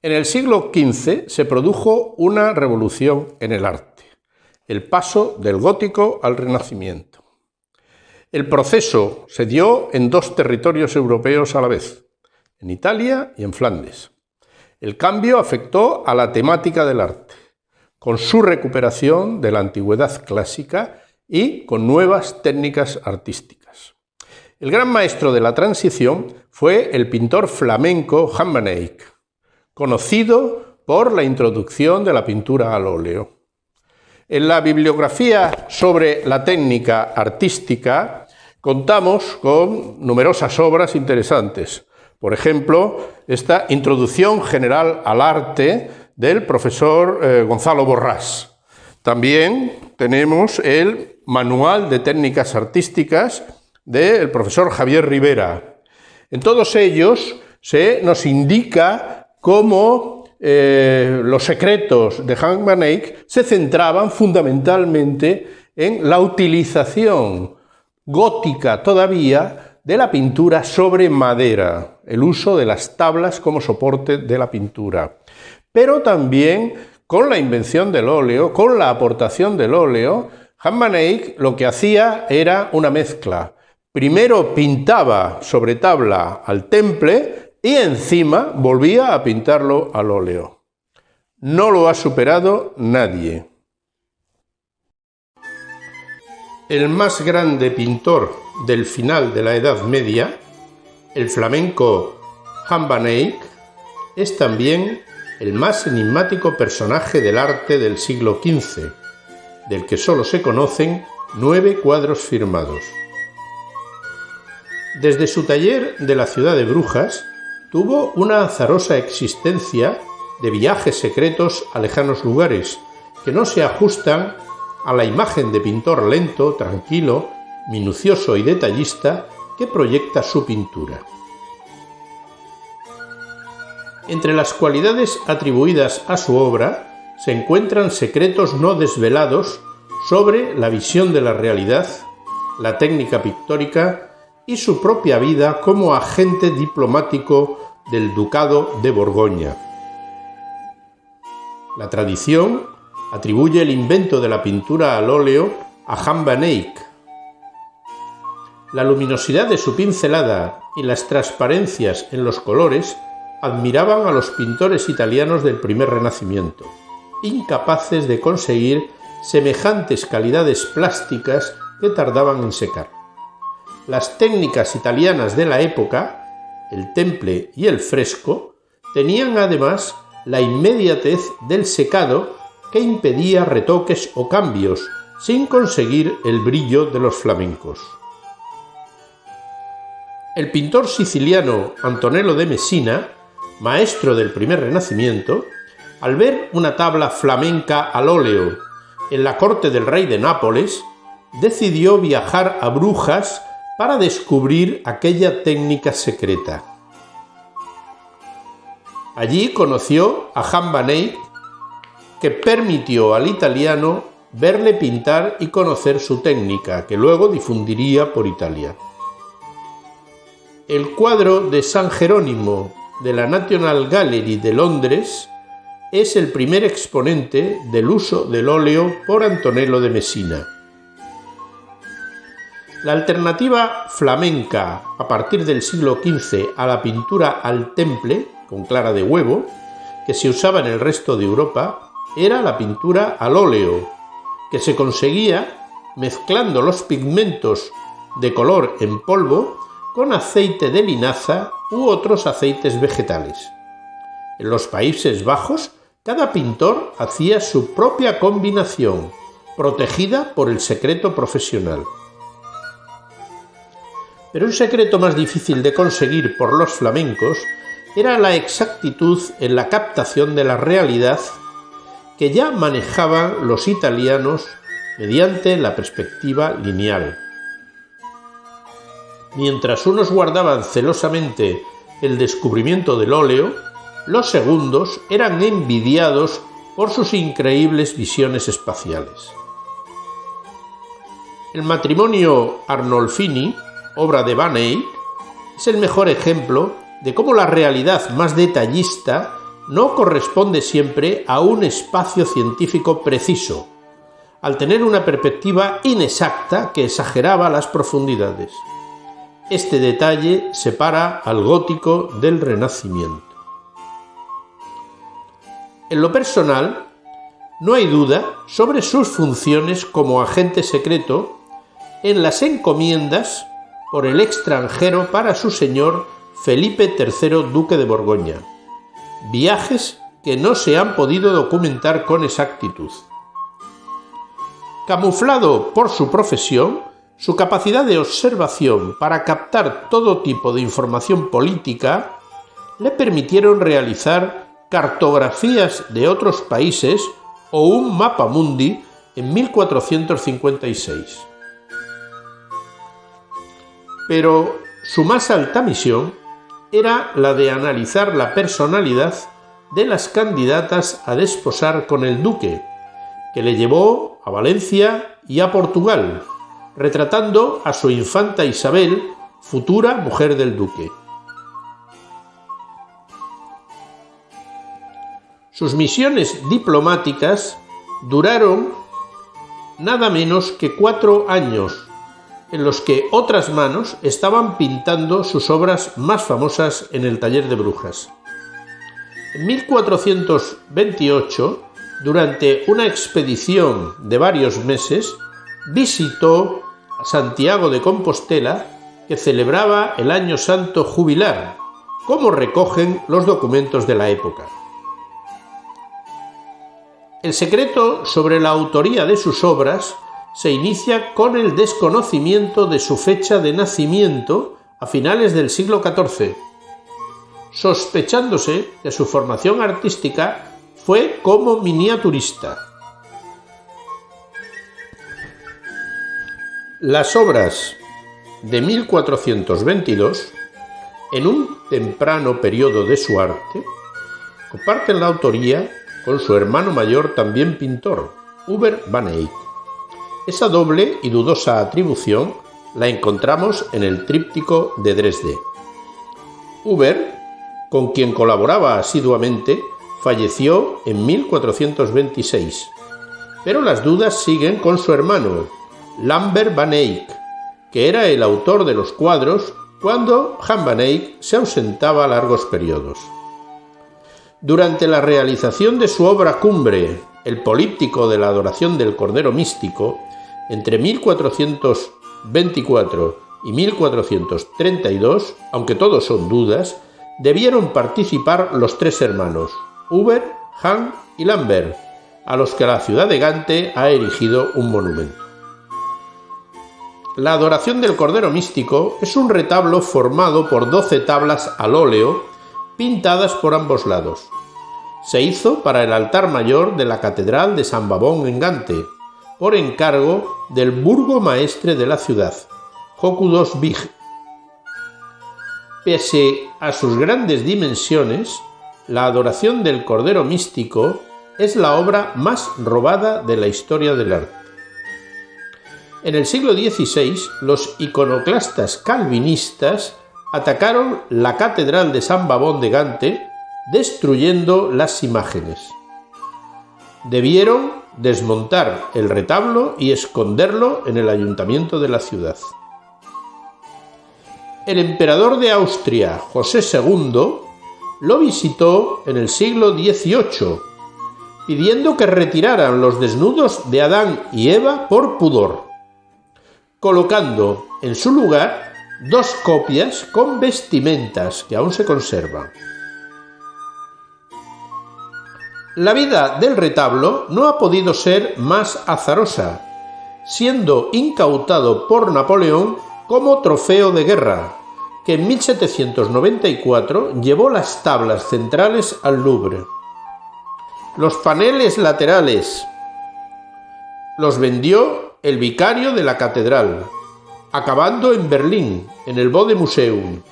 En el siglo XV se produjo una revolución en el arte, el paso del gótico al renacimiento. El proceso se dio en dos territorios europeos a la vez, en Italia y en Flandes. El cambio afectó a la temática del arte, con su recuperación de la antigüedad clásica y con nuevas técnicas artísticas. El gran maestro de la transición fue el pintor flamenco van conocido por la introducción de la pintura al óleo. En la bibliografía sobre la técnica artística contamos con numerosas obras interesantes. Por ejemplo, esta Introducción General al Arte del profesor eh, Gonzalo Borrás. También tenemos el Manual de Técnicas Artísticas del profesor Javier Rivera. En todos ellos se nos indica cómo eh, los secretos de Hank Van Eyck se centraban fundamentalmente en la utilización gótica todavía de la pintura sobre madera, el uso de las tablas como soporte de la pintura, pero también con la invención del óleo, con la aportación del óleo, Han Van Eyck lo que hacía era una mezcla. Primero pintaba sobre tabla al temple y encima volvía a pintarlo al óleo. No lo ha superado nadie. El más grande pintor del final de la Edad Media, el flamenco Han es también el más enigmático personaje del arte del siglo XV, del que solo se conocen nueve cuadros firmados. Desde su taller de la ciudad de Brujas, Tuvo una azarosa existencia de viajes secretos a lejanos lugares que no se ajustan a la imagen de pintor lento, tranquilo, minucioso y detallista que proyecta su pintura. Entre las cualidades atribuidas a su obra se encuentran secretos no desvelados sobre la visión de la realidad, la técnica pictórica y su propia vida como agente diplomático del Ducado de Borgoña. La tradición atribuye el invento de la pintura al óleo a Jan van Eyck. La luminosidad de su pincelada y las transparencias en los colores admiraban a los pintores italianos del primer Renacimiento, incapaces de conseguir semejantes calidades plásticas que tardaban en secar. Las técnicas italianas de la época, el temple y el fresco, tenían además la inmediatez del secado que impedía retoques o cambios, sin conseguir el brillo de los flamencos. El pintor siciliano Antonello de Messina, maestro del primer Renacimiento, al ver una tabla flamenca al óleo en la corte del rey de Nápoles, decidió viajar a Brujas para descubrir aquella técnica secreta. Allí conoció a Jan van Eyck, que permitió al italiano verle pintar y conocer su técnica, que luego difundiría por Italia. El cuadro de San Jerónimo de la National Gallery de Londres es el primer exponente del uso del óleo por Antonello de Messina. La alternativa flamenca a partir del siglo XV a la pintura al temple, con clara de huevo, que se usaba en el resto de Europa, era la pintura al óleo, que se conseguía mezclando los pigmentos de color en polvo con aceite de linaza u otros aceites vegetales. En los Países Bajos, cada pintor hacía su propia combinación, protegida por el secreto profesional. Pero un secreto más difícil de conseguir por los flamencos era la exactitud en la captación de la realidad que ya manejaban los italianos mediante la perspectiva lineal. Mientras unos guardaban celosamente el descubrimiento del óleo, los segundos eran envidiados por sus increíbles visiones espaciales. El matrimonio Arnolfini obra de Van Eyck, es el mejor ejemplo de cómo la realidad más detallista no corresponde siempre a un espacio científico preciso, al tener una perspectiva inexacta que exageraba las profundidades. Este detalle separa al gótico del renacimiento. En lo personal, no hay duda sobre sus funciones como agente secreto en las encomiendas por el extranjero para su señor Felipe III, duque de Borgoña, viajes que no se han podido documentar con exactitud. Camuflado por su profesión, su capacidad de observación para captar todo tipo de información política le permitieron realizar cartografías de otros países o un mapa mundi en 1456. Pero su más alta misión era la de analizar la personalidad de las candidatas a desposar con el duque, que le llevó a Valencia y a Portugal, retratando a su infanta Isabel, futura mujer del duque. Sus misiones diplomáticas duraron nada menos que cuatro años, en los que otras manos estaban pintando sus obras más famosas en el taller de brujas. En 1428, durante una expedición de varios meses, visitó Santiago de Compostela, que celebraba el Año Santo Jubilar, como recogen los documentos de la época. El secreto sobre la autoría de sus obras se inicia con el desconocimiento de su fecha de nacimiento a finales del siglo XIV, sospechándose que su formación artística fue como miniaturista. Las obras de 1422, en un temprano periodo de su arte, comparten la autoría con su hermano mayor también pintor, Uber van Eyck. Esa doble y dudosa atribución la encontramos en el tríptico de Dresde. Uber, con quien colaboraba asiduamente, falleció en 1426, pero las dudas siguen con su hermano, Lambert van Eyck, que era el autor de los cuadros cuando Han van Eyck se ausentaba largos periodos. Durante la realización de su obra cumbre, El políptico de la adoración del Cordero Místico, entre 1424 y 1432, aunque todos son dudas, debieron participar los tres hermanos, Uber, Han y Lambert, a los que la ciudad de Gante ha erigido un monumento. La adoración del Cordero Místico es un retablo formado por doce tablas al óleo pintadas por ambos lados. Se hizo para el altar mayor de la Catedral de San Babón en Gante, por encargo del burgomaestre de la ciudad, Jokudos Big. Pese a sus grandes dimensiones, la adoración del Cordero Místico es la obra más robada de la historia del arte. En el siglo XVI, los iconoclastas calvinistas atacaron la Catedral de San Babón de Gante, destruyendo las imágenes. Debieron desmontar el retablo y esconderlo en el ayuntamiento de la ciudad. El emperador de Austria, José II, lo visitó en el siglo XVIII, pidiendo que retiraran los desnudos de Adán y Eva por pudor, colocando en su lugar dos copias con vestimentas que aún se conservan. La vida del retablo no ha podido ser más azarosa, siendo incautado por Napoleón como trofeo de guerra, que en 1794 llevó las tablas centrales al Louvre. Los paneles laterales los vendió el vicario de la catedral, acabando en Berlín, en el Bode Museum,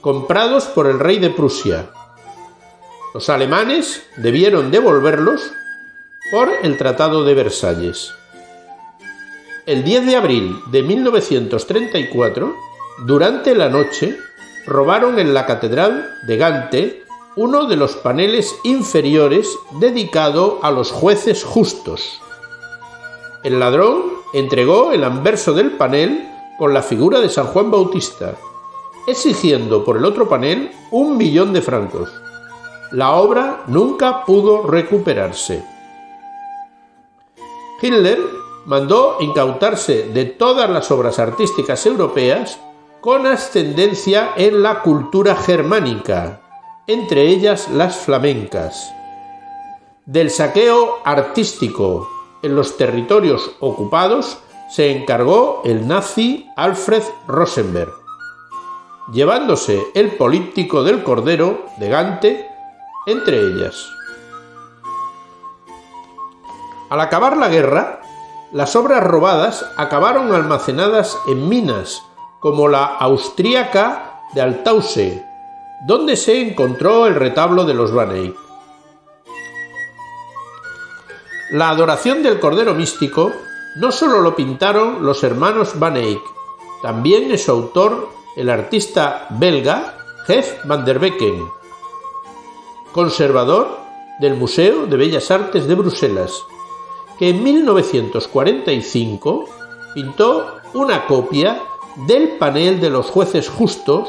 comprados por el rey de Prusia. Los alemanes debieron devolverlos por el Tratado de Versalles. El 10 de abril de 1934, durante la noche, robaron en la Catedral de Gante uno de los paneles inferiores dedicado a los jueces justos. El ladrón entregó el anverso del panel con la figura de San Juan Bautista, exigiendo por el otro panel un millón de francos. La obra nunca pudo recuperarse. Hitler mandó incautarse de todas las obras artísticas europeas con ascendencia en la cultura germánica, entre ellas las flamencas. Del saqueo artístico en los territorios ocupados se encargó el nazi Alfred Rosenberg, llevándose el políptico del Cordero de Gante entre ellas. Al acabar la guerra, las obras robadas acabaron almacenadas en minas, como la austríaca de Altause, donde se encontró el retablo de los Van Eyck. La adoración del Cordero Místico no solo lo pintaron los hermanos Van Eyck, también es su autor el artista belga Jeff van der Becken, conservador del Museo de Bellas Artes de Bruselas, que en 1945 pintó una copia del panel de los jueces justos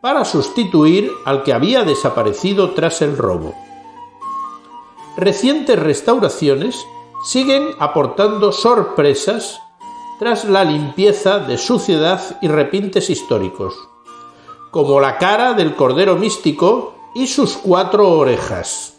para sustituir al que había desaparecido tras el robo. Recientes restauraciones siguen aportando sorpresas tras la limpieza de suciedad y repintes históricos, como la cara del Cordero Místico y sus cuatro orejas.